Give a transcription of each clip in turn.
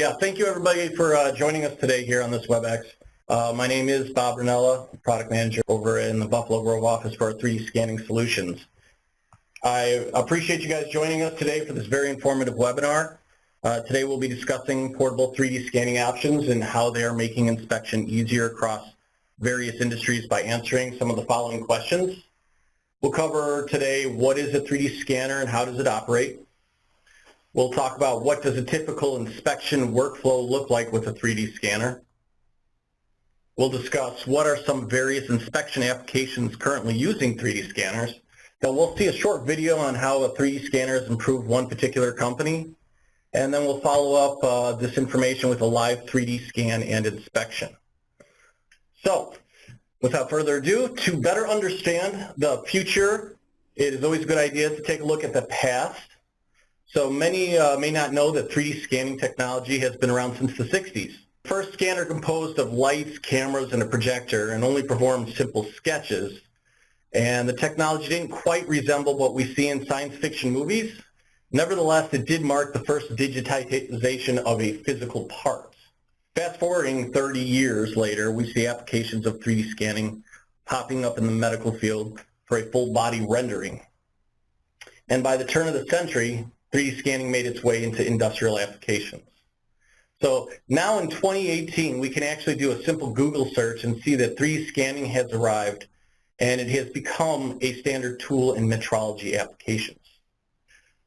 Yeah, thank you everybody for uh, joining us today here on this WebEx. Uh, my name is Bob Ranella, product manager over in the Buffalo Grove office for our 3D scanning solutions. I appreciate you guys joining us today for this very informative webinar. Uh, today we'll be discussing portable 3D scanning options and how they are making inspection easier across various industries by answering some of the following questions. We'll cover today what is a 3D scanner and how does it operate. We'll talk about what does a typical inspection workflow look like with a 3D scanner. We'll discuss what are some various inspection applications currently using 3D scanners. Then we'll see a short video on how a 3D scanner has improved one particular company. And then we'll follow up uh, this information with a live 3D scan and inspection. So, without further ado, to better understand the future, it is always a good idea to take a look at the past so many uh, may not know that 3D scanning technology has been around since the 60s. First scanner composed of lights, cameras, and a projector and only performed simple sketches. And the technology didn't quite resemble what we see in science fiction movies. Nevertheless, it did mark the first digitization of a physical part. Fast forwarding 30 years later, we see applications of 3D scanning popping up in the medical field for a full body rendering. And by the turn of the century, 3D scanning made its way into industrial applications. So now in 2018, we can actually do a simple Google search and see that 3D scanning has arrived and it has become a standard tool in metrology applications.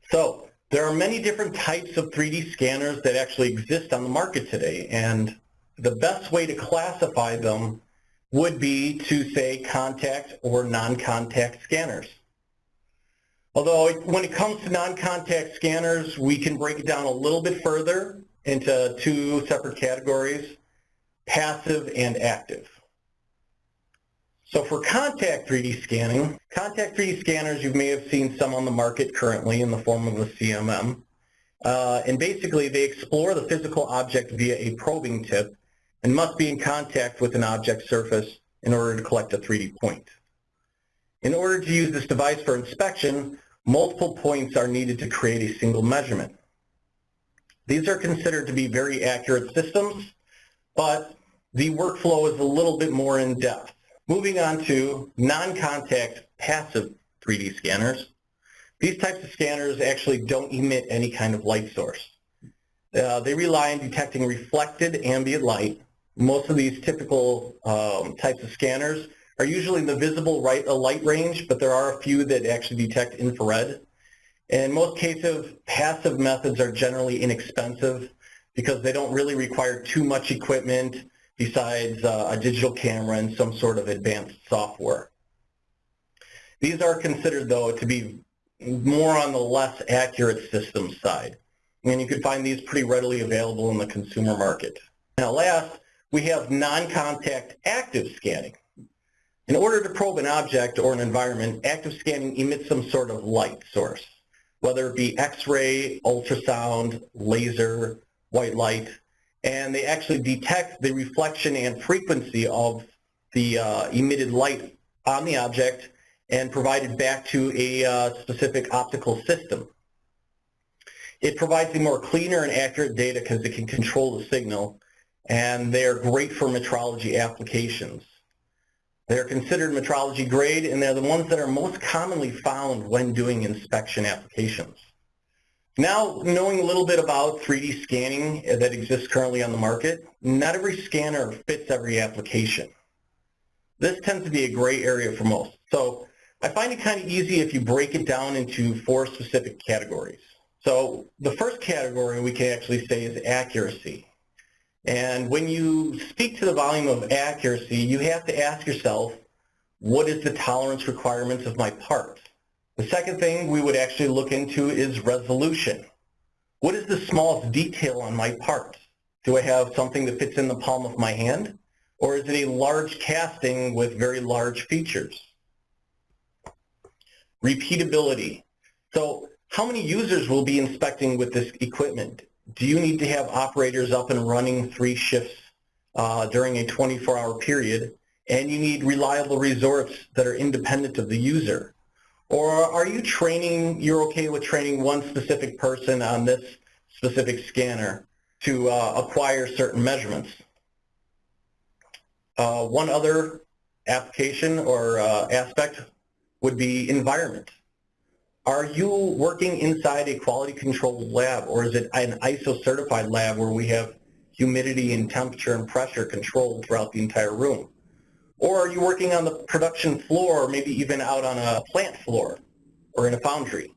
So there are many different types of 3D scanners that actually exist on the market today and the best way to classify them would be to say contact or non-contact scanners. Although when it comes to non-contact scanners, we can break it down a little bit further into two separate categories, passive and active. So for contact 3D scanning, contact 3D scanners, you may have seen some on the market currently in the form of a CMM. Uh, and basically, they explore the physical object via a probing tip and must be in contact with an object surface in order to collect a 3D point. In order to use this device for inspection, multiple points are needed to create a single measurement. These are considered to be very accurate systems, but the workflow is a little bit more in depth. Moving on to non-contact passive 3D scanners. These types of scanners actually don't emit any kind of light source. Uh, they rely on detecting reflected ambient light. Most of these typical um, types of scanners are usually in the visible right, uh, light range, but there are a few that actually detect infrared. In most cases, passive methods are generally inexpensive because they don't really require too much equipment besides uh, a digital camera and some sort of advanced software. These are considered, though, to be more on the less accurate system side. And you can find these pretty readily available in the consumer market. Now last, we have non-contact active scanning. In order to probe an object or an environment, active scanning emits some sort of light source, whether it be X-ray, ultrasound, laser, white light, and they actually detect the reflection and frequency of the uh, emitted light on the object and provide it back to a uh, specific optical system. It provides a more cleaner and accurate data because it can control the signal, and they're great for metrology applications. They're considered metrology grade, and they're the ones that are most commonly found when doing inspection applications. Now, knowing a little bit about 3D scanning that exists currently on the market, not every scanner fits every application. This tends to be a gray area for most. So I find it kind of easy if you break it down into four specific categories. So the first category we can actually say is accuracy. And when you speak to the volume of accuracy, you have to ask yourself, what is the tolerance requirements of my part? The second thing we would actually look into is resolution. What is the smallest detail on my part? Do I have something that fits in the palm of my hand? Or is it a large casting with very large features? Repeatability. So how many users will be inspecting with this equipment? Do you need to have operators up and running three shifts uh, during a 24-hour period, and you need reliable resorts that are independent of the user? Or are you training, you're okay with training one specific person on this specific scanner, to uh, acquire certain measurements. Uh, one other application or uh, aspect would be environment. Are you working inside a quality control lab or is it an ISO certified lab where we have humidity and temperature and pressure controlled throughout the entire room? Or are you working on the production floor or maybe even out on a plant floor or in a foundry?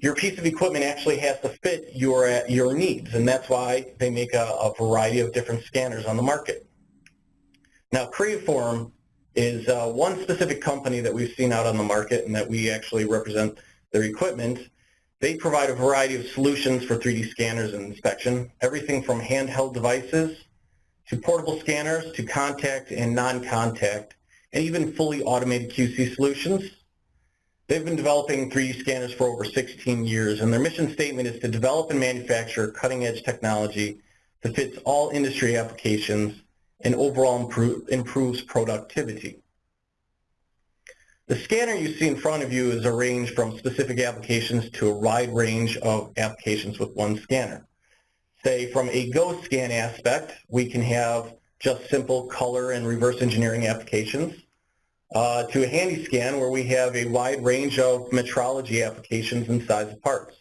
Your piece of equipment actually has to fit your, your needs and that's why they make a, a variety of different scanners on the market. Now Creaform is uh, one specific company that we've seen out on the market and that we actually represent their equipment. They provide a variety of solutions for 3D scanners and inspection, everything from handheld devices to portable scanners to contact and non-contact, and even fully automated QC solutions. They've been developing 3D scanners for over 16 years, and their mission statement is to develop and manufacture cutting-edge technology that fits all industry applications and overall improve, improves productivity. The scanner you see in front of you is arranged from specific applications to a wide range of applications with one scanner. Say from a Go scan aspect, we can have just simple color and reverse engineering applications, uh, to a handy scan where we have a wide range of metrology applications and size of parts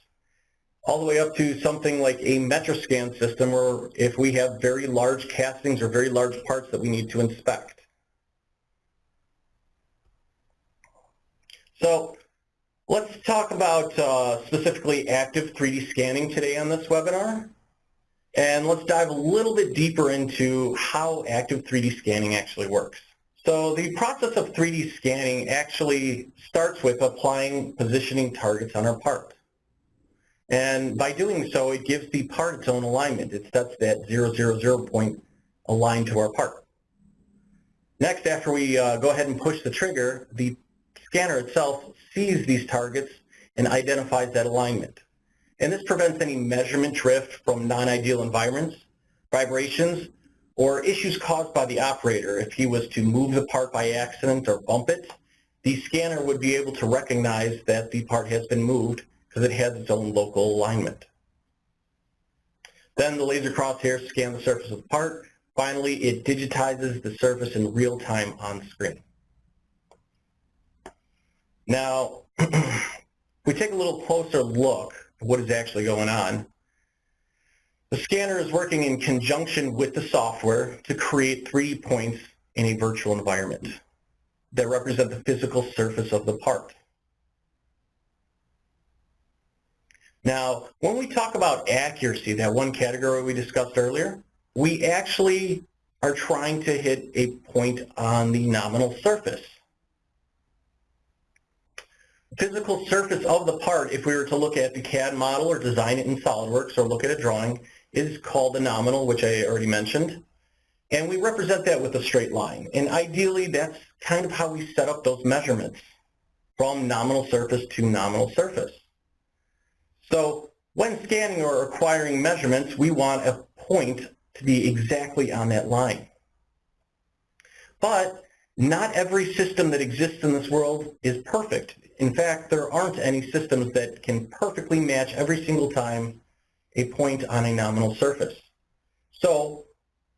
all the way up to something like a MetraSCAN system or if we have very large castings or very large parts that we need to inspect. So let's talk about uh, specifically active 3D scanning today on this webinar. And let's dive a little bit deeper into how active 3D scanning actually works. So the process of 3D scanning actually starts with applying positioning targets on our part. And by doing so, it gives the part its own alignment. It sets that 000 point aligned to our part. Next, after we uh, go ahead and push the trigger, the scanner itself sees these targets and identifies that alignment. And this prevents any measurement drift from non-ideal environments, vibrations, or issues caused by the operator. If he was to move the part by accident or bump it, the scanner would be able to recognize that the part has been moved because it has its own local alignment. Then the laser crosshair scans the surface of the part. Finally, it digitizes the surface in real time on screen. Now, we take a little closer look at what is actually going on. The scanner is working in conjunction with the software to create 3D points in a virtual environment that represent the physical surface of the part. Now, when we talk about accuracy, that one category we discussed earlier, we actually are trying to hit a point on the nominal surface. Physical surface of the part, if we were to look at the CAD model or design it in SOLIDWORKS or look at a drawing, is called the nominal, which I already mentioned. And we represent that with a straight line. And ideally, that's kind of how we set up those measurements from nominal surface to nominal surface. So when scanning or acquiring measurements, we want a point to be exactly on that line. But not every system that exists in this world is perfect. In fact, there aren't any systems that can perfectly match every single time a point on a nominal surface. So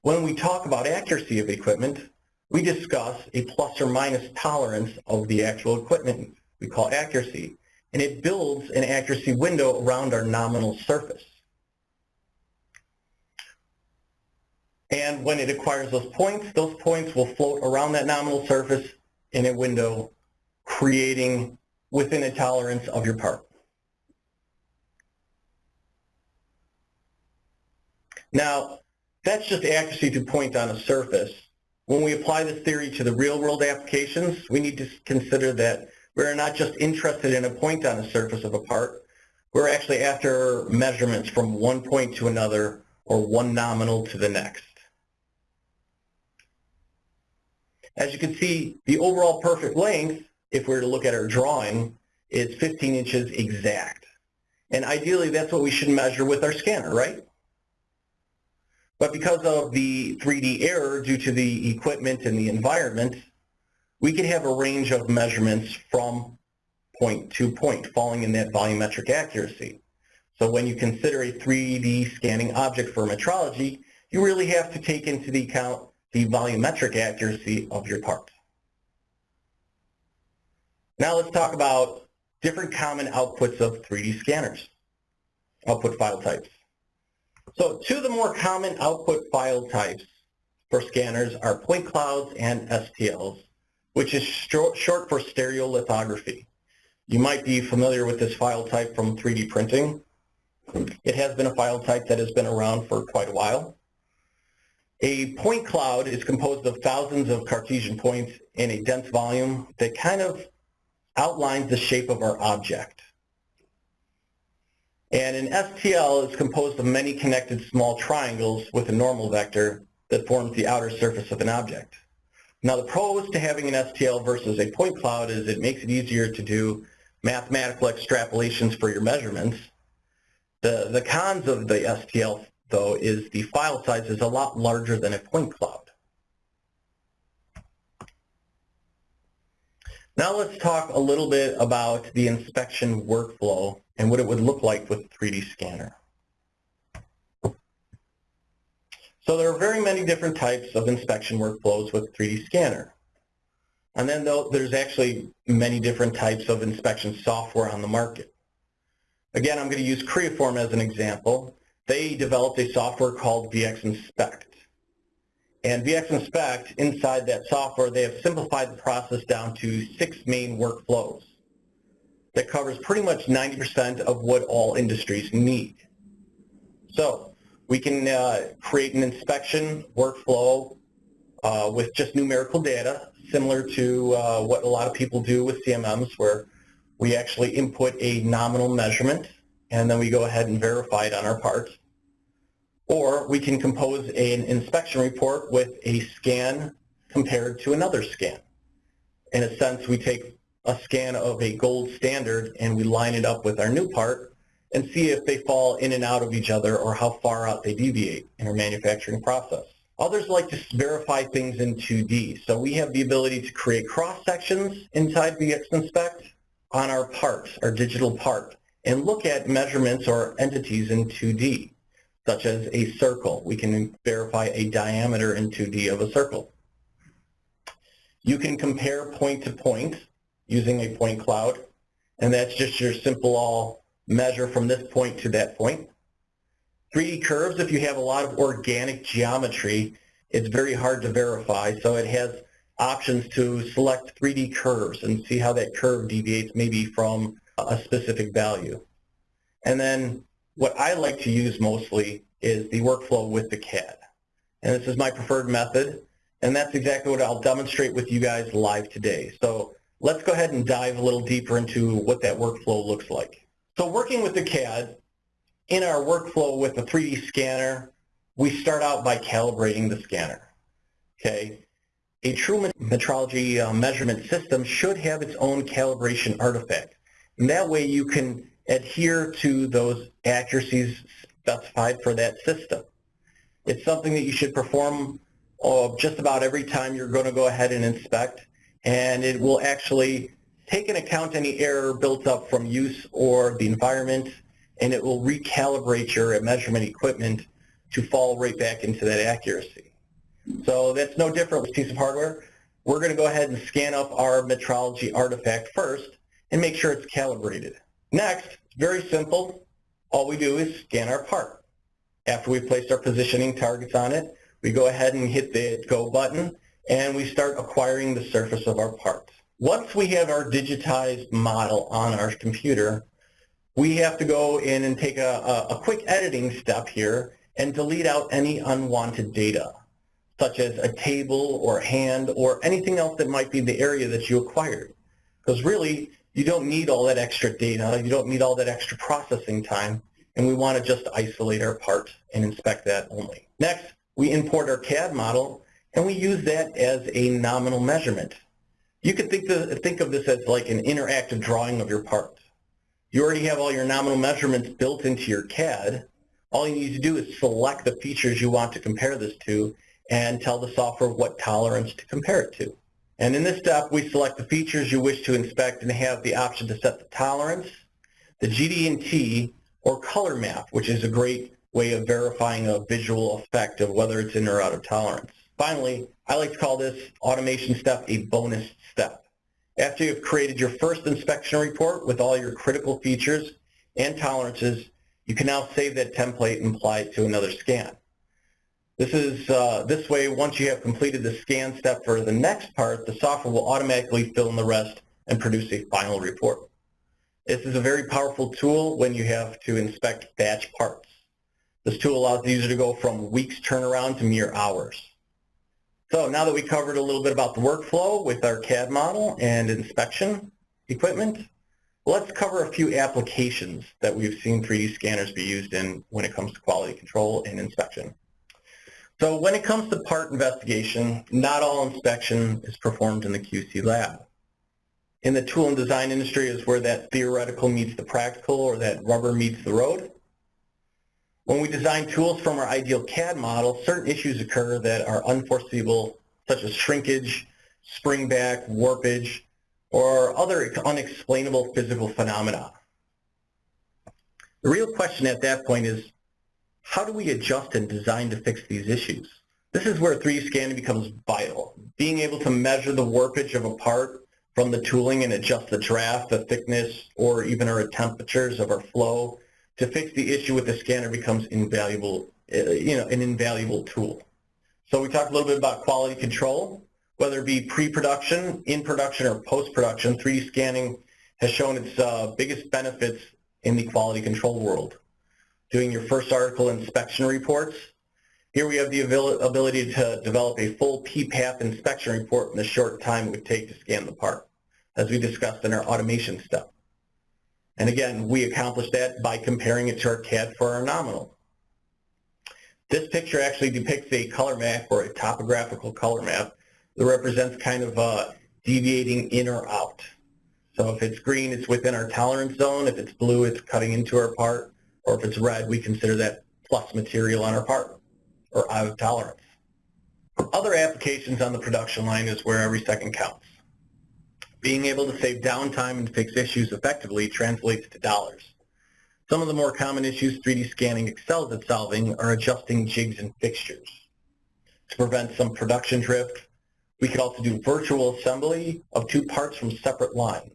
when we talk about accuracy of equipment, we discuss a plus or minus tolerance of the actual equipment we call accuracy and it builds an accuracy window around our nominal surface. And when it acquires those points, those points will float around that nominal surface in a window, creating within a tolerance of your part. Now, that's just accuracy to point on a surface. When we apply this theory to the real-world applications, we need to consider that we're not just interested in a point on the surface of a part. We're actually after measurements from one point to another or one nominal to the next. As you can see, the overall perfect length, if we were to look at our drawing, is 15 inches exact. And ideally, that's what we should measure with our scanner, right? But because of the 3D error due to the equipment and the environment, we could have a range of measurements from point to point, falling in that volumetric accuracy. So when you consider a 3D scanning object for metrology, you really have to take into the account the volumetric accuracy of your part. Now let's talk about different common outputs of 3D scanners, output file types. So two of the more common output file types for scanners are point clouds and STLs, which is short for stereolithography. You might be familiar with this file type from 3D printing. It has been a file type that has been around for quite a while. A point cloud is composed of thousands of Cartesian points in a dense volume that kind of outlines the shape of our object. And an STL is composed of many connected small triangles with a normal vector that forms the outer surface of an object. Now the pros to having an STL versus a point cloud is it makes it easier to do mathematical extrapolations for your measurements. The, the cons of the STL though is the file size is a lot larger than a point cloud. Now let's talk a little bit about the inspection workflow and what it would look like with a 3D scanner. So there are very many different types of inspection workflows with 3D scanner. And then there's actually many different types of inspection software on the market. Again, I'm going to use Creaform as an example. They developed a software called VX Inspect. And VX Inspect, inside that software, they have simplified the process down to six main workflows that covers pretty much 90% of what all industries need. So we can uh, create an inspection workflow uh, with just numerical data, similar to uh, what a lot of people do with CMMs, where we actually input a nominal measurement, and then we go ahead and verify it on our parts. Or we can compose an inspection report with a scan compared to another scan. In a sense, we take a scan of a gold standard and we line it up with our new part and see if they fall in and out of each other or how far out they deviate in our manufacturing process. Others like to verify things in 2D. So we have the ability to create cross-sections inside VX Inspect on our part, our digital part, and look at measurements or entities in 2D such as a circle. We can verify a diameter in 2D of a circle. You can compare point to point using a point cloud, and that's just your simple all measure from this point to that point. 3D curves, if you have a lot of organic geometry, it's very hard to verify, so it has options to select 3D curves and see how that curve deviates maybe from a specific value. And then what I like to use mostly is the workflow with the CAD. And this is my preferred method, and that's exactly what I'll demonstrate with you guys live today. So let's go ahead and dive a little deeper into what that workflow looks like. So working with the CAD, in our workflow with the 3D scanner, we start out by calibrating the scanner. Okay, A true metrology uh, measurement system should have its own calibration artifact. And that way you can adhere to those accuracies specified for that system. It's something that you should perform uh, just about every time you're going to go ahead and inspect, and it will actually take into account any error built up from use or the environment, and it will recalibrate your measurement equipment to fall right back into that accuracy. So that's no different with piece of hardware. We're going to go ahead and scan up our metrology artifact first and make sure it's calibrated. Next, very simple. All we do is scan our part. After we've placed our positioning targets on it, we go ahead and hit the Go button, and we start acquiring the surface of our parts. Once we have our digitized model on our computer, we have to go in and take a, a, quick editing step here and delete out any unwanted data, such as a table or hand or anything else that might be the area that you acquired. Because really, you don't need all that extra data. You don't need all that extra processing time. And we want to just isolate our part and inspect that only. Next, we import our CAD model, and we use that as a nominal measurement. You could think, to, think of this as like an interactive drawing of your part. You already have all your nominal measurements built into your CAD. All you need to do is select the features you want to compare this to and tell the software what tolerance to compare it to. And in this step, we select the features you wish to inspect and have the option to set the tolerance, the GD&T, or color map, which is a great way of verifying a visual effect of whether it's in or out of tolerance. Finally, I like to call this automation step a bonus step. After you've created your first inspection report with all your critical features and tolerances, you can now save that template and apply it to another scan. This is uh, this way, once you have completed the scan step for the next part, the software will automatically fill in the rest and produce a final report. This is a very powerful tool when you have to inspect batch parts. This tool allows the user to go from weeks turnaround to mere hours. So now that we covered a little bit about the workflow with our CAD model and inspection equipment, let's cover a few applications that we've seen 3D scanners be used in when it comes to quality control and inspection. So when it comes to part investigation, not all inspection is performed in the QC lab. In the tool and design industry is where that theoretical meets the practical or that rubber meets the road. When we design tools from our ideal CAD model, certain issues occur that are unforeseeable, such as shrinkage, springback, warpage, or other unexplainable physical phenomena. The real question at that point is, how do we adjust and design to fix these issues? This is where 3D scanning becomes vital. Being able to measure the warpage of a part from the tooling and adjust the draft, the thickness, or even our temperatures of our flow to fix the issue with the scanner becomes invaluable, uh, you know, an invaluable tool. So we talked a little bit about quality control, whether it be pre-production, in production, or post-production, 3D scanning has shown its uh, biggest benefits in the quality control world. Doing your first article inspection reports. Here we have the ability to develop a full PPAP inspection report in the short time it would take to scan the part, as we discussed in our automation step. And again, we accomplish that by comparing it to our CAD for our nominal. This picture actually depicts a color map or a topographical color map that represents kind of uh, deviating in or out. So if it's green, it's within our tolerance zone. If it's blue, it's cutting into our part. Or if it's red, we consider that plus material on our part or out of tolerance. Other applications on the production line is where every second counts. Being able to save downtime and fix issues effectively translates to dollars. Some of the more common issues 3D scanning excels at solving are adjusting jigs and fixtures. To prevent some production drift, we could also do virtual assembly of two parts from separate lines.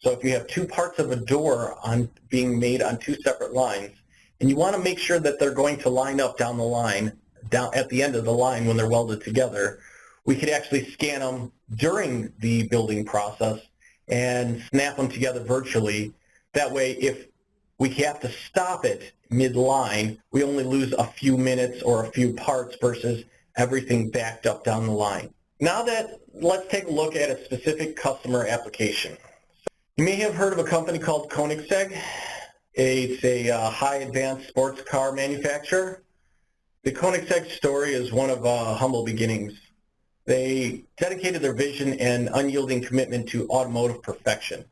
So if you have two parts of a door on being made on two separate lines, and you want to make sure that they're going to line up down the line, down at the end of the line when they're welded together, we could actually scan them during the building process and snap them together virtually. That way, if we have to stop it mid-line, we only lose a few minutes or a few parts versus everything backed up down the line. Now that, let's take a look at a specific customer application. You may have heard of a company called Koenigsegg. It's a uh, high advanced sports car manufacturer. The Koenigsegg story is one of uh, humble beginnings. They dedicated their vision and unyielding commitment to automotive perfection.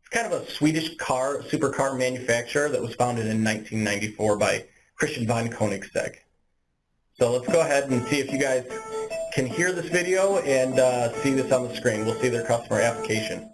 It's kind of a Swedish car, supercar manufacturer that was founded in 1994 by Christian von Koenigsegg. So let's go ahead and see if you guys can hear this video and uh, see this on the screen. We'll see their customer application.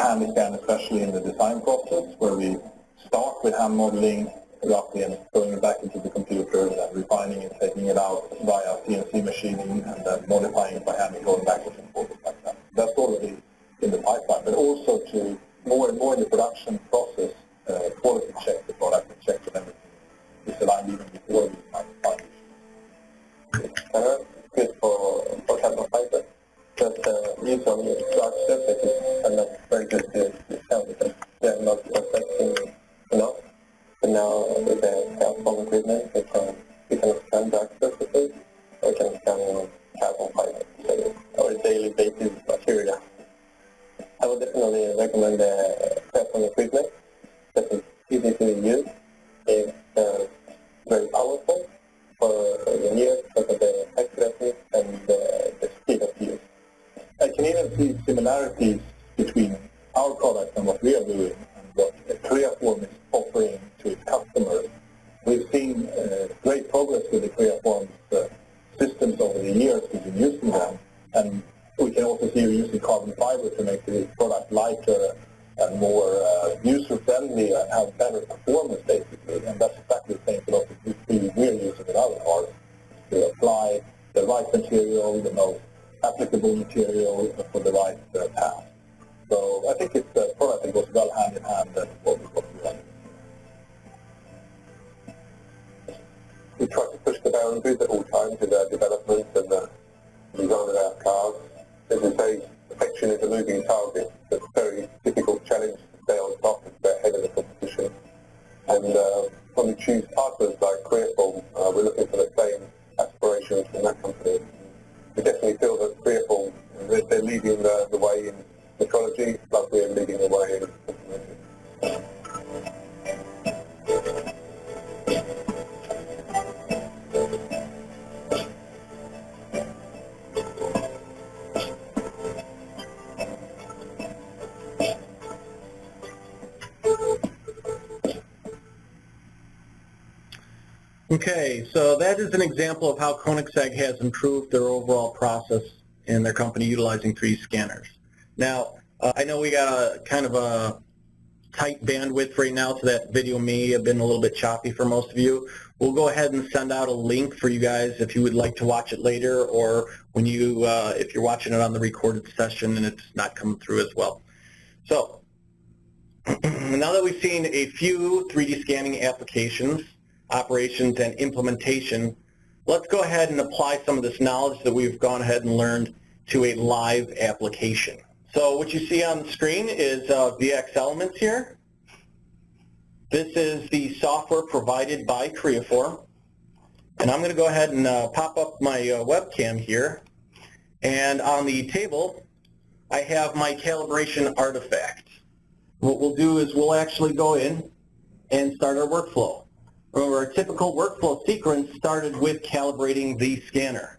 The handy scan, especially in the design process, where we start with hand modeling roughly and it back into the computer and then refining it, taking it out via CNC machining and then modifying it by hand and going backwards and forwards like that. That's already in the pipeline, but also to more and more in the production process, uh, quality check the product and check that everything is aligned even before we start uh, good for, for carbon fiber. But uh, use on large surfaces are not very good to, because they're not affecting enough. But now with the Creaform equipment, we can, we can scan dark surfaces, we can scan carbon fiber, so our daily basis material. I would definitely recommend the Creaform equipment that is easy to use, it's uh, very powerful for the years because of the accuracy and the, the speed of use. I can even see similarities between our product and what we are doing and what Creaform is offering to its customers. We've seen uh, great progress with the Creaform uh, systems over the years we've been using them, and we can also see you using carbon fiber to make the product lighter and more uh, user-friendly and have better performance, basically. And that's exactly the same philosophy we're using in our cars to apply the right material, the most applicable material for the right uh, path. So I think it's a product that goes well hand in hand with what we're doing. We try to push the boundaries at all times with our development and the design of our cars. As we say, perfection is a moving target. It's a very difficult challenge to stay on top and stay ahead of the competition. And uh, when we choose partners like Creaform, uh, we're looking for the same aspirations from that company. We definitely feel that Creaform, they're leading the, the way in. Metrology, like we're leading the way in um, Okay, so that is an example of how Koenigsegg has improved their overall process in their company utilizing 3D scanners. Now, uh, I know we got a kind of a tight bandwidth right now, so that video may have been a little bit choppy for most of you. We'll go ahead and send out a link for you guys if you would like to watch it later, or when you, uh, if you're watching it on the recorded session and it's not coming through as well. So, now that we've seen a few 3D scanning applications, operations, and implementation, let's go ahead and apply some of this knowledge that we've gone ahead and learned to a live application. So what you see on the screen is uh, VX Elements here. This is the software provided by Creaform. And I'm going to go ahead and uh, pop up my uh, webcam here. And on the table, I have my calibration artifact. What we'll do is we'll actually go in and start our workflow. Remember, our typical workflow sequence started with calibrating the scanner.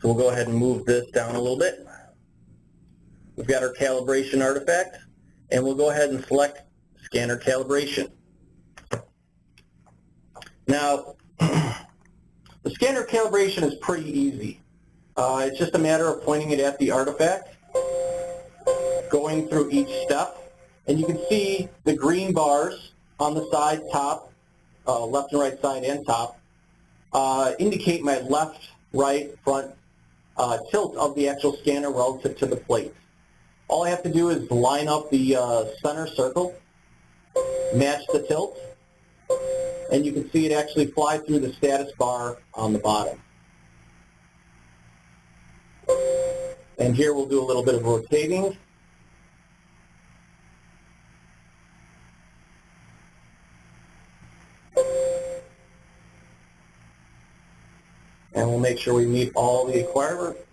So we'll go ahead and move this down a little bit. We've got our calibration artifact, and we'll go ahead and select scanner calibration. Now, the scanner calibration is pretty easy. Uh, it's just a matter of pointing it at the artifact, going through each step, and you can see the green bars on the side, top, uh, left and right side and top, uh, indicate my left, right, front uh, tilt of the actual scanner relative to the plate. All I have to do is line up the uh, center circle, match the tilt, and you can see it actually fly through the status bar on the bottom. And here we'll do a little bit of rotating. And we'll make sure we meet all the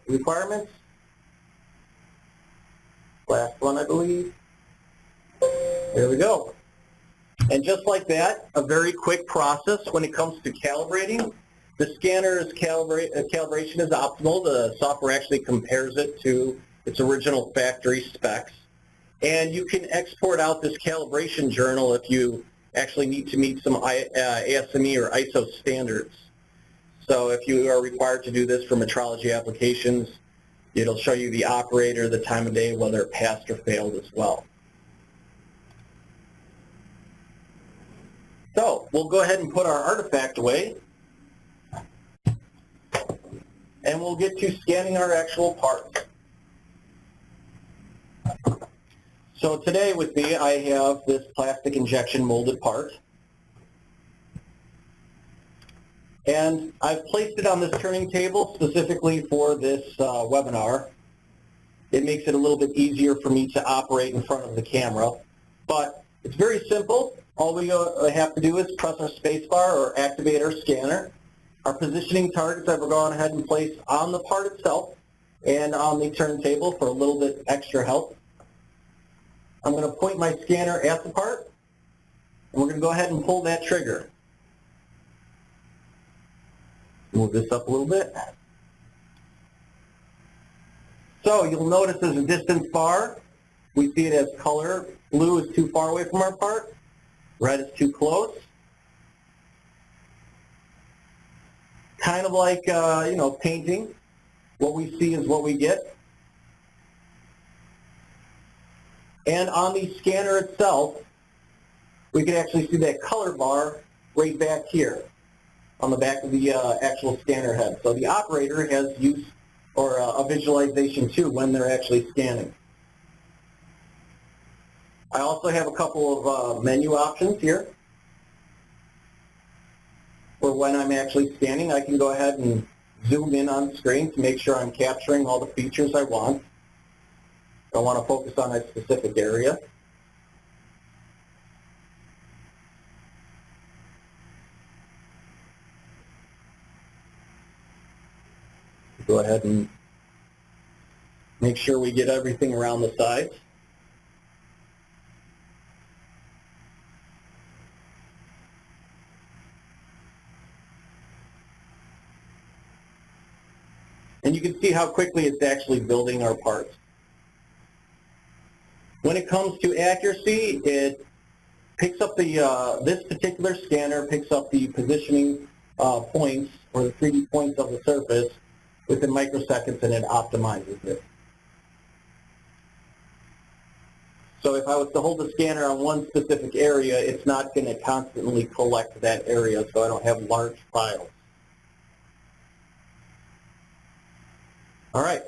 requirements. Last one, I believe. There we go. And just like that, a very quick process when it comes to calibrating. The scanner's calibra uh, calibration is optimal. The software actually compares it to its original factory specs. And you can export out this calibration journal if you actually need to meet some uh, ASME or ISO standards. So if you are required to do this for metrology applications, it'll show you the operator, the time of day, whether it passed or failed as well. So we'll go ahead and put our artifact away. And we'll get to scanning our actual parts. So today with me, I have this plastic injection molded part. And I've placed it on this turning table specifically for this uh, webinar. It makes it a little bit easier for me to operate in front of the camera. But it's very simple. All we uh, have to do is press our spacebar or activate our scanner. Our positioning targets I've gone ahead and placed on the part itself and on the turntable for a little bit extra help. I'm going to point my scanner at the part, and we're going to go ahead and pull that trigger. Move this up a little bit. So you'll notice there's a distance bar. We see it as color. Blue is too far away from our part. Red is too close. Kind of like, uh, you know, painting. What we see is what we get. And on the scanner itself, we can actually see that color bar right back here on the back of the uh, actual scanner head. So the operator has use or uh, a visualization too when they're actually scanning. I also have a couple of uh, menu options here. For when I'm actually scanning, I can go ahead and zoom in on the screen to make sure I'm capturing all the features I want. I want to focus on a specific area. Go ahead and make sure we get everything around the sides. And you can see how quickly it's actually building our parts. When it comes to accuracy, it picks up the, uh, this particular scanner picks up the positioning uh, points or the 3D points of the surface within microseconds and it optimizes it. So if I was to hold the scanner on one specific area, it's not going to constantly collect that area so I don't have large files. All right.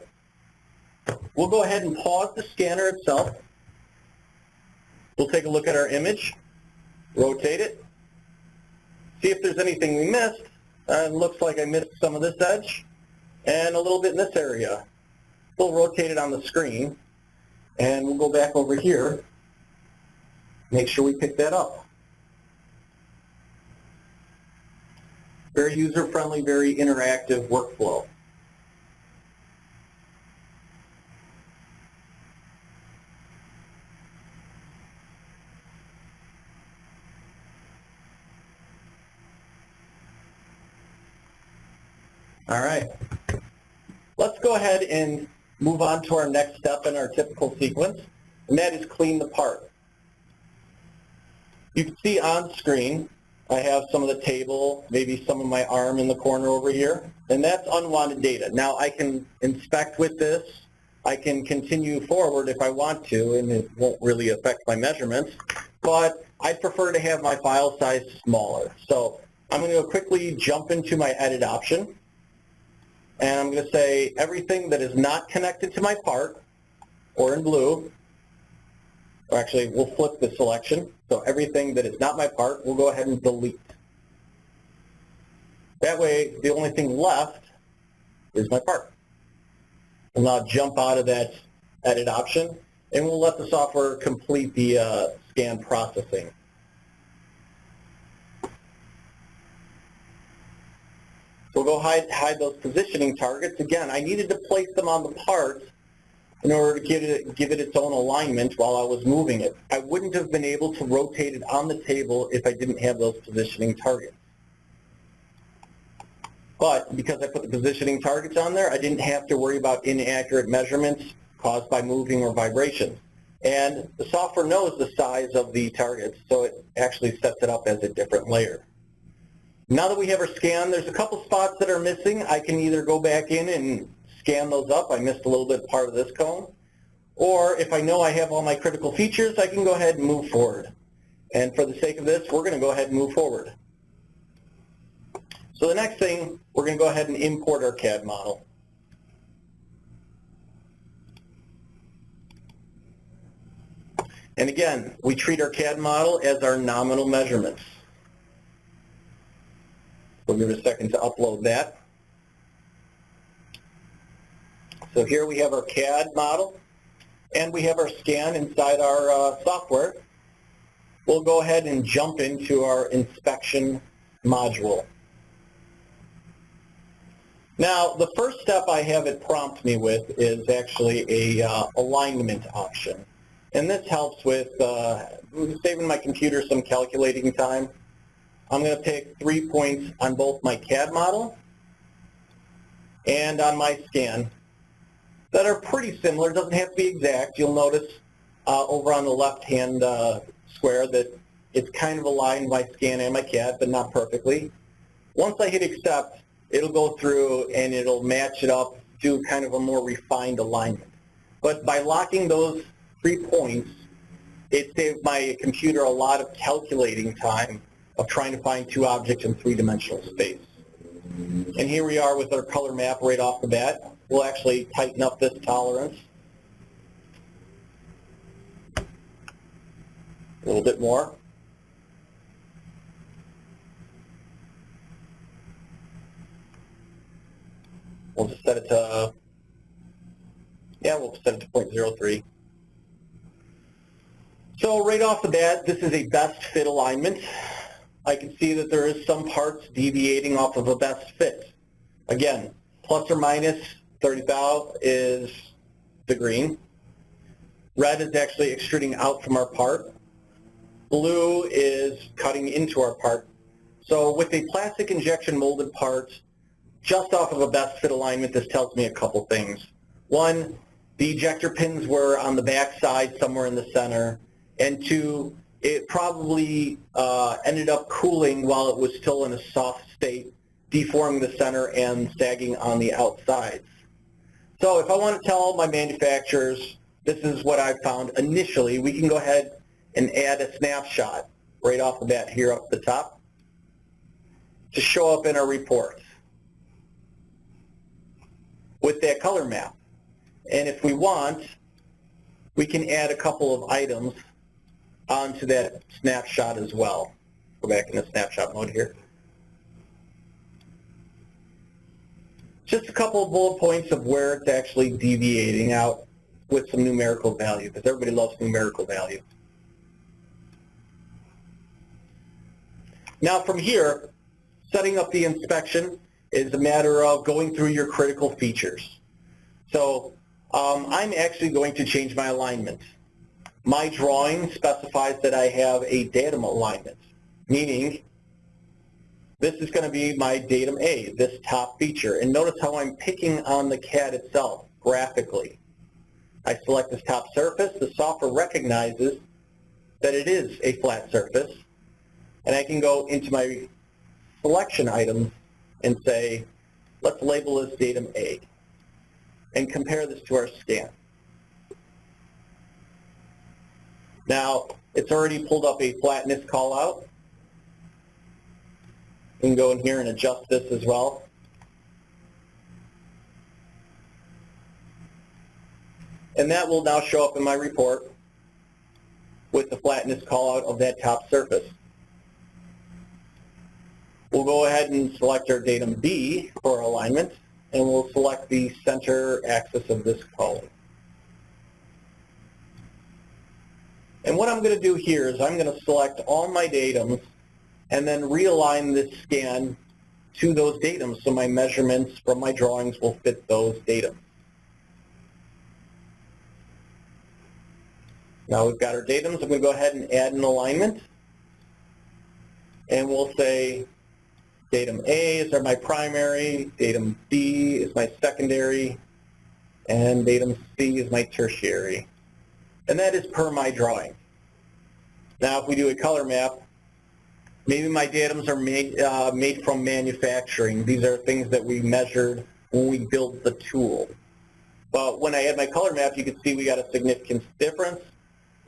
We'll go ahead and pause the scanner itself. We'll take a look at our image, rotate it, see if there's anything we missed. Uh, looks like I missed some of this edge and a little bit in this area. We'll rotate it on the screen and we'll go back over here, make sure we pick that up. Very user-friendly, very interactive workflow. All right. Let's go ahead and move on to our next step in our typical sequence, and that is clean the part. You can see on screen, I have some of the table, maybe some of my arm in the corner over here, and that's unwanted data. Now I can inspect with this, I can continue forward if I want to, and it won't really affect my measurements, but I prefer to have my file size smaller. So I'm going to quickly jump into my edit option, and I'm going to say everything that is not connected to my part, or in blue, or actually we'll flip the selection, so everything that is not my part, we'll go ahead and delete. That way, the only thing left is my part. We'll now jump out of that edit option, and we'll let the software complete the uh, scan processing. We'll go hide, hide those positioning targets. Again, I needed to place them on the part in order to give it, give it its own alignment while I was moving it. I wouldn't have been able to rotate it on the table if I didn't have those positioning targets. But because I put the positioning targets on there, I didn't have to worry about inaccurate measurements caused by moving or vibration. And the software knows the size of the targets, so it actually sets it up as a different layer. Now that we have our scan, there's a couple spots that are missing. I can either go back in and scan those up. I missed a little bit part of this cone. Or if I know I have all my critical features, I can go ahead and move forward. And for the sake of this, we're going to go ahead and move forward. So the next thing, we're going to go ahead and import our CAD model. And again, we treat our CAD model as our nominal measurements. We'll give it a second to upload that. So here we have our CAD model, and we have our scan inside our uh, software. We'll go ahead and jump into our inspection module. Now, the first step I have it prompt me with is actually a uh, alignment option. And this helps with uh, saving my computer some calculating time. I'm going to pick three points on both my CAD model and on my scan that are pretty similar. It doesn't have to be exact. You'll notice uh, over on the left-hand uh, square that it's kind of aligned my scan and my CAD, but not perfectly. Once I hit accept, it'll go through and it'll match it up to kind of a more refined alignment. But by locking those three points, it saved my computer a lot of calculating time of trying to find two objects in three-dimensional space. And here we are with our color map right off the bat. We'll actually tighten up this tolerance a little bit more. We'll just set it to, yeah, we'll set it to 0.03. So right off the bat, this is a best fit alignment. I can see that there is some parts deviating off of a best fit. Again, plus or minus 30 thou is the green. Red is actually extruding out from our part. Blue is cutting into our part. So with a plastic injection molded part, just off of a best fit alignment, this tells me a couple things. One, the ejector pins were on the back side, somewhere in the center. And two, it probably uh, ended up cooling while it was still in a soft state, deforming the center and sagging on the outsides. So if I want to tell my manufacturers, this is what I found initially, we can go ahead and add a snapshot right off the bat here up the top to show up in our reports with that color map. And if we want, we can add a couple of items onto that snapshot as well. Go back in the snapshot mode here. Just a couple of bullet points of where it's actually deviating out with some numerical value, because everybody loves numerical value. Now from here, setting up the inspection is a matter of going through your critical features. So um, I'm actually going to change my alignment. My drawing specifies that I have a datum alignment, meaning this is going to be my datum A, this top feature. And notice how I'm picking on the CAD itself graphically. I select this top surface. The software recognizes that it is a flat surface. And I can go into my selection items and say, let's label this datum A and compare this to our scan. Now, it's already pulled up a flatness call out. We can go in here and adjust this as well. And that will now show up in my report with the flatness callout of that top surface. We'll go ahead and select our datum B for alignment, and we'll select the center axis of this column. And what I'm going to do here is I'm going to select all my datums and then realign this scan to those datums so my measurements from my drawings will fit those datums. Now we've got our datums. I'm going to go ahead and add an alignment. And we'll say datum A is my primary, datum B is my secondary, and datum C is my tertiary. and that is per my drawing. Now, if we do a color map, maybe my datums are made, uh, made from manufacturing. These are things that we measured when we built the tool. But when I add my color map, you can see we got a significant difference,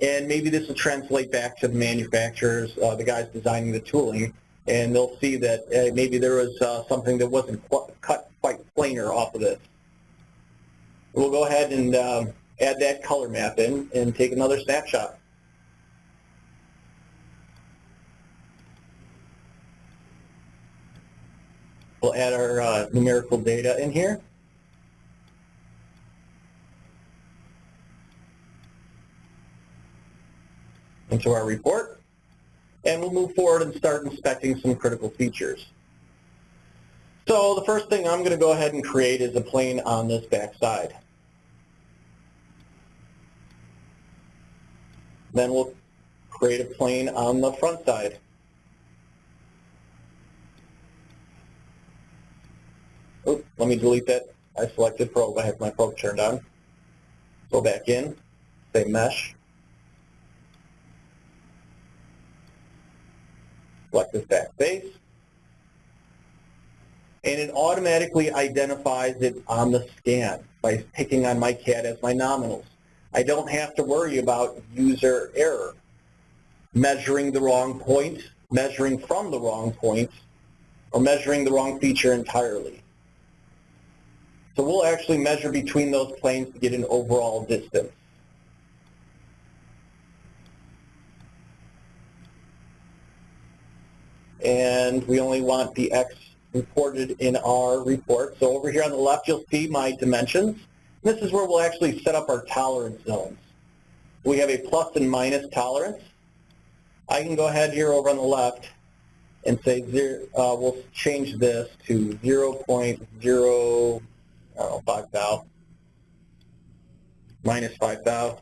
and maybe this will translate back to the manufacturers, uh, the guys designing the tooling, and they'll see that uh, maybe there was uh, something that wasn't qu cut quite planar off of this. We'll go ahead and um, add that color map in and take another snapshot. We'll add our uh, numerical data in here. into our report, and we'll move forward and start inspecting some critical features. So the first thing I'm going to go ahead and create is a plane on this back side. Then we'll create a plane on the front side. Oops, let me delete that. I selected probe. I have my probe turned on. Go back in, say mesh. Select this back face. And it automatically identifies it on the scan by picking on my CAD as my nominals. I don't have to worry about user error, measuring the wrong point, measuring from the wrong point, or measuring the wrong feature entirely. So we'll actually measure between those planes to get an overall distance. And we only want the X reported in our report. So over here on the left, you'll see my dimensions. This is where we'll actually set up our tolerance zones. We have a plus and minus tolerance. I can go ahead here over on the left and say uh, we'll change this to 0.0, I don't know, 5 thou, minus 5 thou.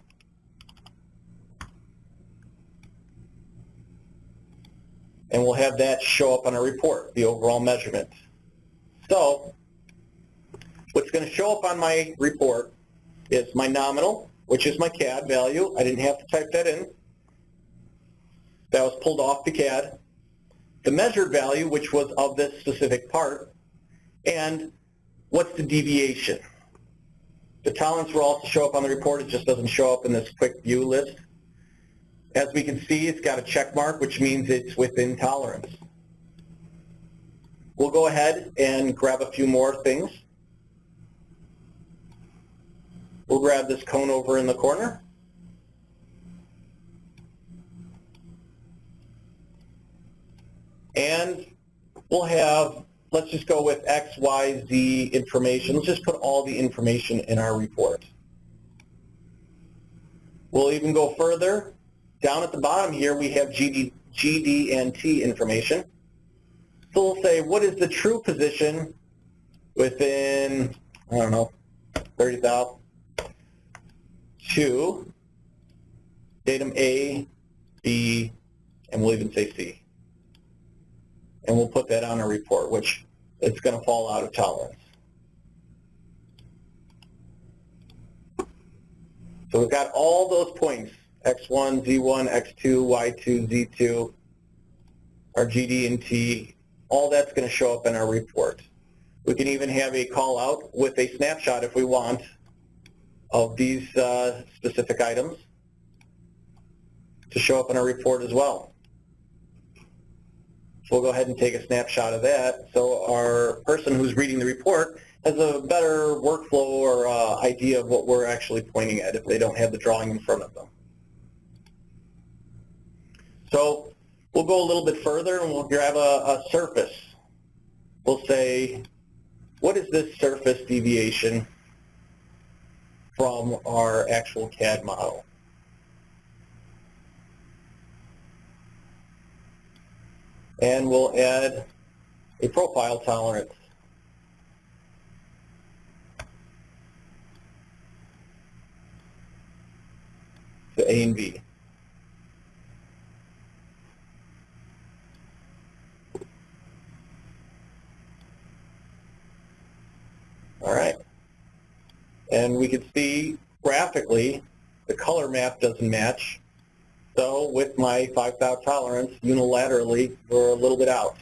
And we'll have that show up on our report, the overall measurement. So what's going to show up on my report is my nominal, which is my CAD value. I didn't have to type that in. That was pulled off the CAD. The measured value, which was of this specific part, and what's the deviation. The tolerance will also show up on the report. It just doesn't show up in this quick view list. As we can see, it's got a check mark, which means it's within tolerance. We'll go ahead and grab a few more things. We'll grab this cone over in the corner. And we'll have, let's just go with X, Y, Z information. Let's just put all the information in our report. We'll even go further. Down at the bottom here, we have GD, GD and T information. So we'll say, what is the true position within, I don't know, 30,000 to datum A, B, and we'll even say C. And we'll put that on our report, which it's going to fall out of tolerance. So we've got all those points, X1, Z1, X2, Y2, Z2, our GD and T, all that's going to show up in our report. We can even have a call out with a snapshot if we want of these uh, specific items to show up in our report as well. We'll go ahead and take a snapshot of that so our person who's reading the report has a better workflow or uh, idea of what we're actually pointing at if they don't have the drawing in front of them. So we'll go a little bit further and we'll grab a, a surface. We'll say, what is this surface deviation from our actual CAD model? And we'll add a profile tolerance. to A and B. All right. And we can see graphically the color map doesn't match. So with my 5 thou tolerance, unilaterally, we're a little bit out.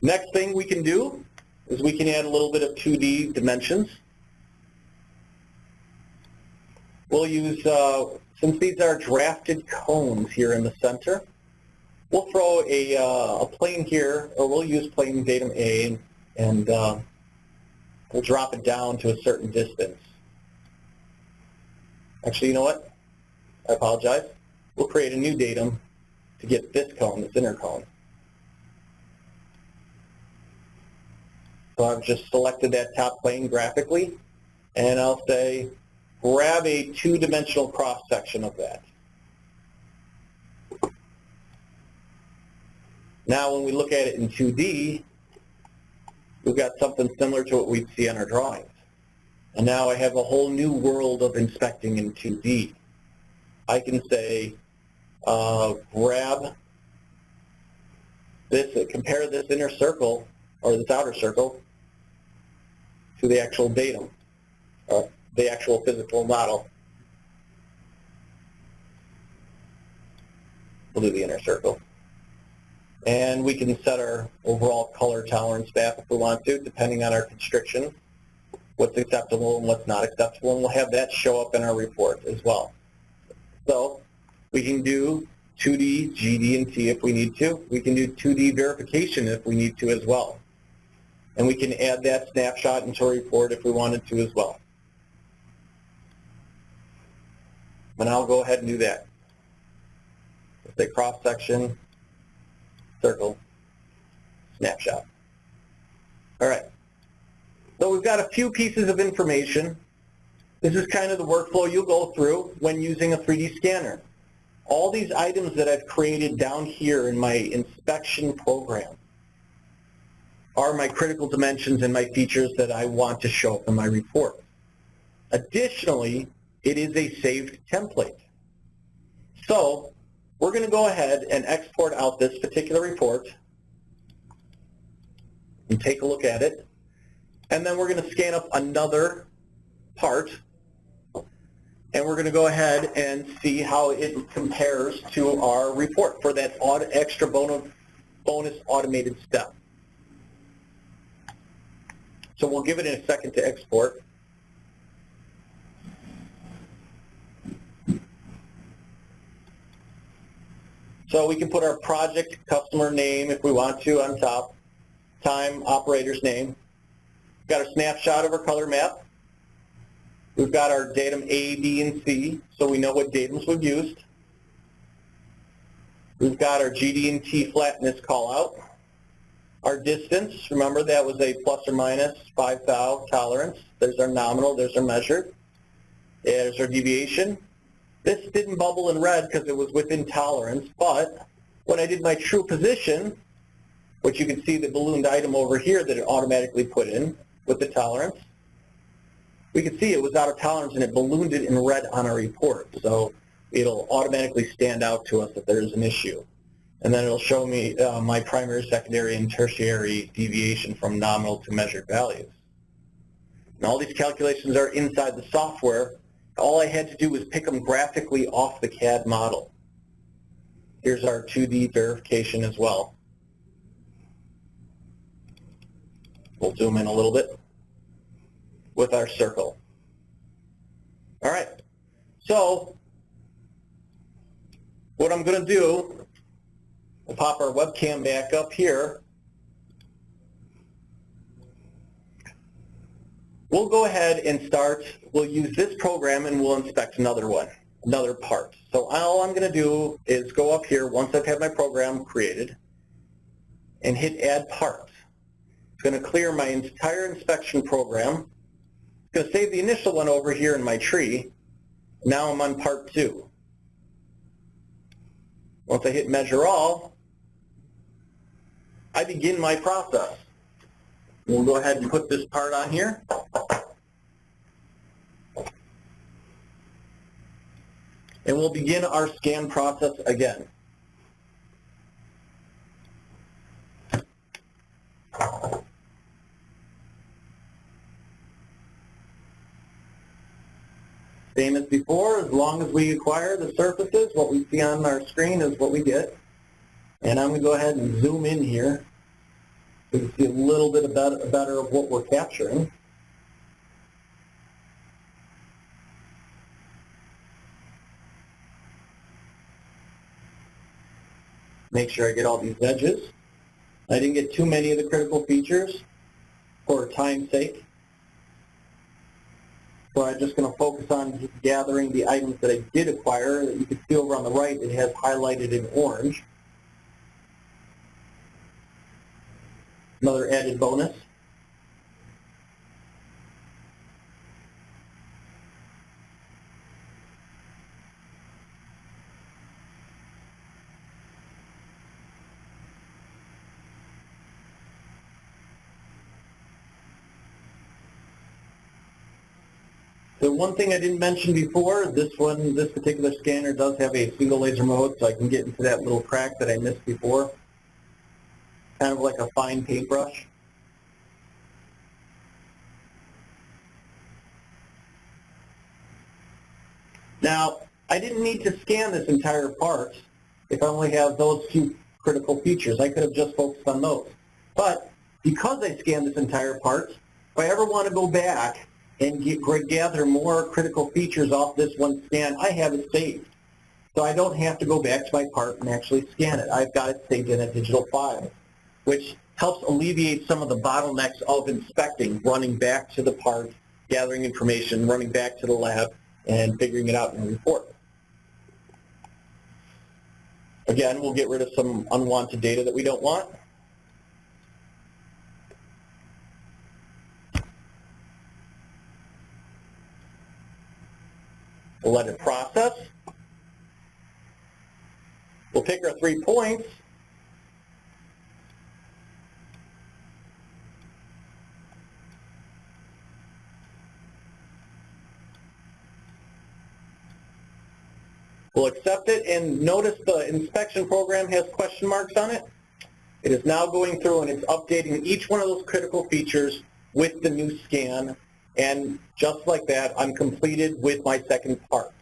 Next thing we can do is we can add a little bit of 2D dimensions. We'll use, uh, since these are drafted cones here in the center, we'll throw a, uh, a plane here, or we'll use plane datum A, and uh, we'll drop it down to a certain distance. Actually, you know what? I apologize. We'll create a new datum to get this column, this inner column. So I've just selected that top plane graphically, and I'll say grab a two-dimensional cross-section of that. Now when we look at it in 2D, we've got something similar to what we'd see on our drawings. And now I have a whole new world of inspecting in 2D. I can say, uh, grab this, compare this inner circle, or this outer circle, to the actual datum, or the actual physical model. We'll do the inner circle. And we can set our overall color tolerance back if we want to, depending on our constriction, what's acceptable and what's not acceptable, and we'll have that show up in our report as well. So we can do 2D, GD, and T if we need to. We can do 2D verification if we need to as well. And we can add that snapshot into a report if we wanted to as well. And I'll go ahead and do that. Let's say cross-section, circle, snapshot. All right. So we've got a few pieces of information. This is kind of the workflow you'll go through when using a 3D scanner. All these items that I've created down here in my inspection program are my critical dimensions and my features that I want to show up in my report. Additionally, it is a saved template. So we're going to go ahead and export out this particular report and take a look at it. And then we're going to scan up another part and we're going to go ahead and see how it compares to our report for that extra bonus automated step. So we'll give it a second to export. So we can put our project customer name if we want to on top, time, operator's name. We've got a snapshot of our color map. We've got our datum A, B, and C, so we know what datums we've used. We've got our GD and T flatness call out. Our distance, remember that was a plus or minus 5 thou tolerance. There's our nominal, there's our measured. There's our deviation. This didn't bubble in red because it was within tolerance, but when I did my true position, which you can see the ballooned item over here that it automatically put in with the tolerance, we could see it was out of tolerance and it ballooned it in red on our report. So it'll automatically stand out to us that there's an issue. And then it'll show me uh, my primary, secondary, and tertiary deviation from nominal to measured values. And all these calculations are inside the software all I had to do was pick them graphically off the CAD model. Here's our 2D verification as well. We'll zoom in a little bit with our circle. All right, so what I'm going to do, we'll pop our webcam back up here. We'll go ahead and start, we'll use this program and we'll inspect another one, another part. So all I'm going to do is go up here once I've had my program created and hit add parts. Going to clear my entire inspection program. It's going to save the initial one over here in my tree. Now I'm on part two. Once I hit measure all, I begin my process. We'll go ahead and put this part on here. And we'll begin our scan process again. Same as before, as long as we acquire the surfaces, what we see on our screen is what we get. And I'm going to go ahead and zoom in here so you can see a little bit better, better of what we're capturing. Make sure I get all these edges. I didn't get too many of the critical features for time's sake. So I'm just going to focus on gathering the items that I did acquire. That you can see over on the right it has highlighted in orange. Another added bonus. The one thing I didn't mention before, this one, this particular scanner does have a single laser mode, so I can get into that little crack that I missed before. Kind of like a fine paintbrush. Now, I didn't need to scan this entire part if I only have those few critical features. I could have just focused on those. But because I scanned this entire part, if I ever want to go back and get, gather more critical features off this one scan, I have it saved. So I don't have to go back to my part and actually scan it. I've got it saved in a digital file, which helps alleviate some of the bottlenecks of inspecting, running back to the part, gathering information, running back to the lab, and figuring it out in a report. Again, we'll get rid of some unwanted data that we don't want. We'll let it process. We'll pick our three points. We'll accept it and notice the inspection program has question marks on it. It is now going through and it's updating each one of those critical features with the new scan and just like that, I'm completed with my second part.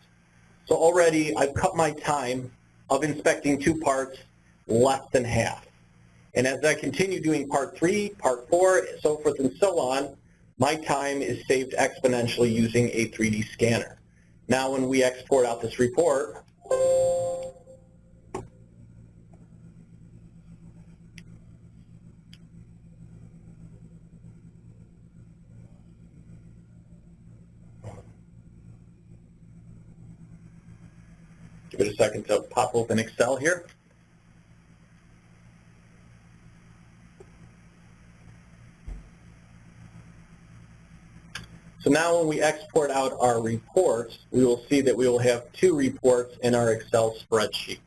So already I've cut my time of inspecting two parts less than half. And as I continue doing part three, part four, so forth and so on, my time is saved exponentially using a 3D scanner. Now when we export out this report, Give it a second to pop open Excel here. So now when we export out our reports, we will see that we will have two reports in our Excel spreadsheet.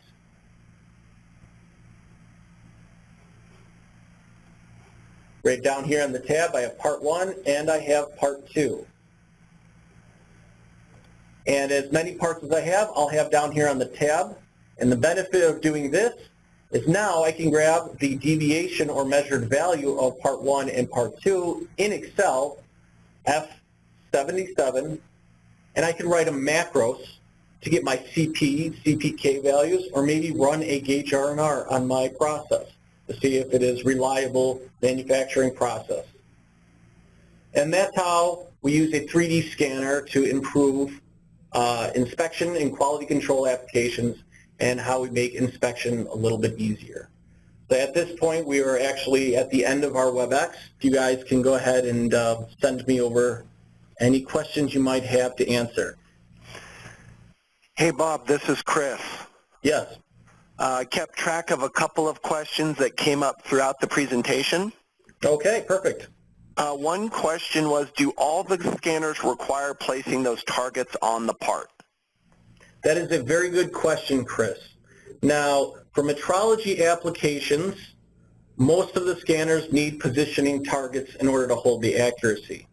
Right down here on the tab, I have part one and I have part two. And as many parts as I have, I'll have down here on the tab. And the benefit of doing this is now I can grab the deviation or measured value of part one and part two in Excel, F77, and I can write a macros to get my CP, CPK values, or maybe run a gauge R&R on my process to see if it is reliable manufacturing process. And that's how we use a 3D scanner to improve uh, inspection and quality control applications and how we make inspection a little bit easier. So at this point, we are actually at the end of our WebEx. You guys can go ahead and uh, send me over any questions you might have to answer. Hey Bob, this is Chris. Yes. Uh, I kept track of a couple of questions that came up throughout the presentation. Okay, perfect. Uh, one question was, do all the scanners require placing those targets on the part? That is a very good question, Chris. Now, for metrology applications, most of the scanners need positioning targets in order to hold the accuracy.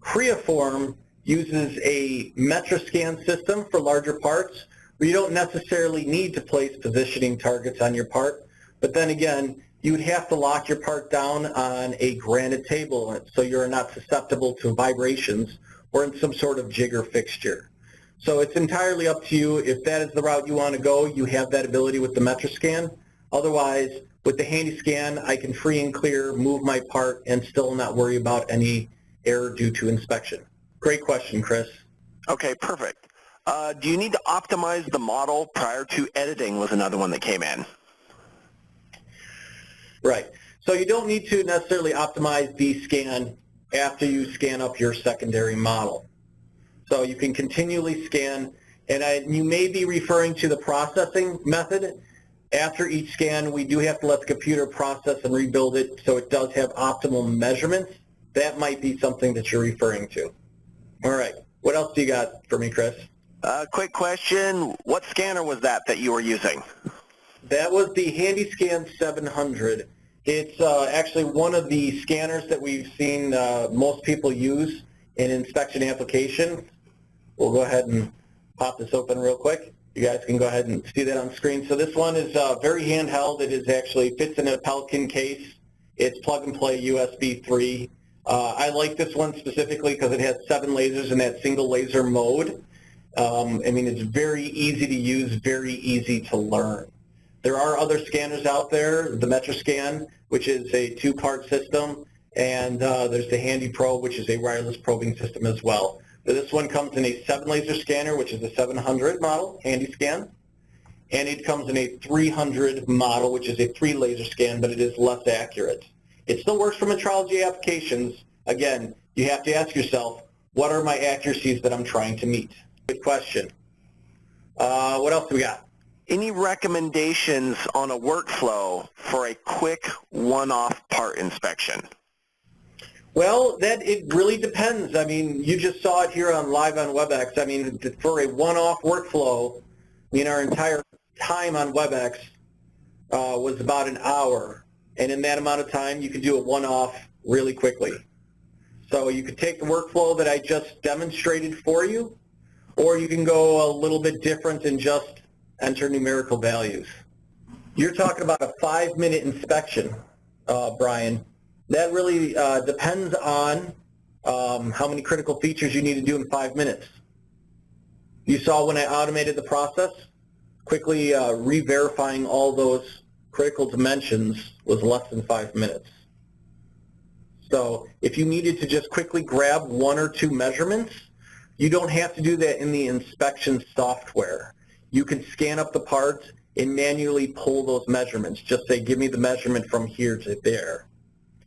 Creaform uses a MetraSCAN system for larger parts where you don't necessarily need to place positioning targets on your part, but then again, you would have to lock your part down on a granite table so you're not susceptible to vibrations or in some sort of jigger fixture. So it's entirely up to you. If that is the route you want to go, you have that ability with the MetraSCAN. Otherwise, with the HandySCAN, I can free and clear, move my part, and still not worry about any error due to inspection. Great question, Chris. Okay, perfect. Uh, do you need to optimize the model prior to editing was another one that came in. Right. So you don't need to necessarily optimize the scan after you scan up your secondary model. So you can continually scan, and I, you may be referring to the processing method. After each scan, we do have to let the computer process and rebuild it so it does have optimal measurements. That might be something that you're referring to. All right. What else do you got for me, Chris? Uh, quick question, what scanner was that that you were using? That was the HandySCAN 700. It's uh, actually one of the scanners that we've seen uh, most people use in inspection applications. We'll go ahead and pop this open real quick. You guys can go ahead and see that on screen. So this one is uh, very handheld. It is actually fits in a Pelican case. It's plug and play USB 3. Uh, I like this one specifically because it has seven lasers in that single laser mode. Um, I mean, it's very easy to use, very easy to learn. There are other scanners out there, the MetraSCAN, which is a two-part system, and uh, there's the HandyPROBE, which is a wireless probing system as well. This one comes in a seven-laser scanner, which is a 700 model, HandySCAN, and it comes in a 300 model, which is a three-laser scan, but it is less accurate. It still works for metrology applications. Again, you have to ask yourself, what are my accuracies that I'm trying to meet? Good question. Uh, what else do we got? Any recommendations on a workflow for a quick one-off part inspection? Well, that it really depends. I mean, you just saw it here on live on WebEx. I mean, for a one-off workflow, I mean, our entire time on WebEx uh, was about an hour, and in that amount of time, you could do a one-off really quickly. So you could take the workflow that I just demonstrated for you, or you can go a little bit different and just enter numerical values. You're talking about a five-minute inspection, uh, Brian. That really uh, depends on um, how many critical features you need to do in five minutes. You saw when I automated the process, quickly uh, re-verifying all those critical dimensions was less than five minutes. So if you needed to just quickly grab one or two measurements, you don't have to do that in the inspection software. You can scan up the parts and manually pull those measurements. Just say, give me the measurement from here to there,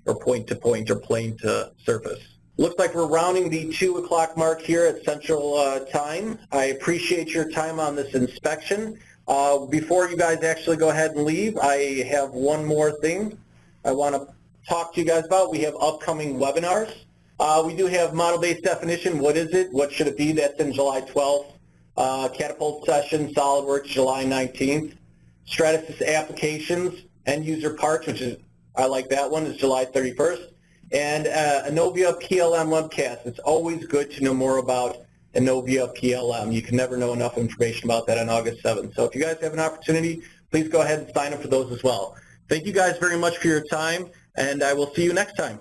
or point to point, or plane to surface. Looks like we're rounding the 2 o'clock mark here at Central uh, Time. I appreciate your time on this inspection. Uh, before you guys actually go ahead and leave, I have one more thing I want to talk to you guys about. We have upcoming webinars. Uh, we do have model-based definition. What is it? What should it be? That's in July 12th. Uh, Catapult session, SolidWorks, July 19th. Stratasys applications, end user parts, which is, I like that one, is July 31st. And uh, Innovia PLM webcast. It's always good to know more about Innovia PLM. You can never know enough information about that on August 7th. So if you guys have an opportunity, please go ahead and sign up for those as well. Thank you guys very much for your time, and I will see you next time.